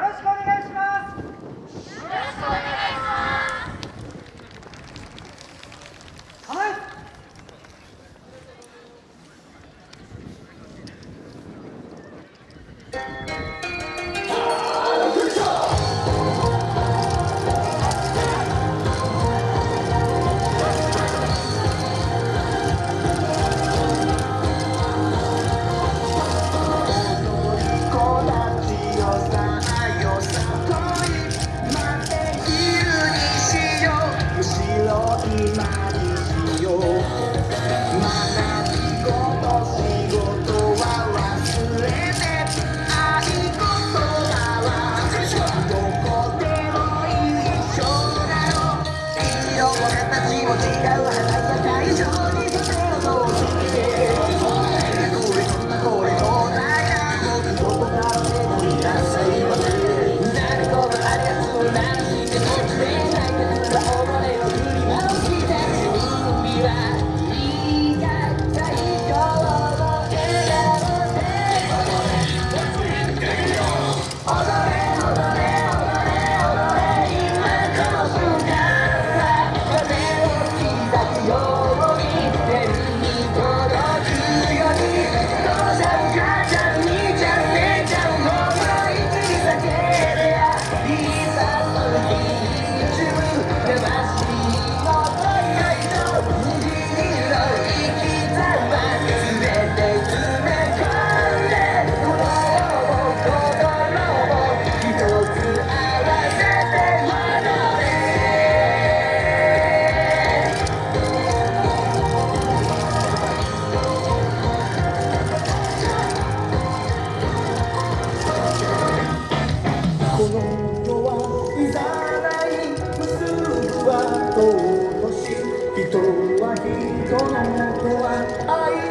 よろしく Tuhan I.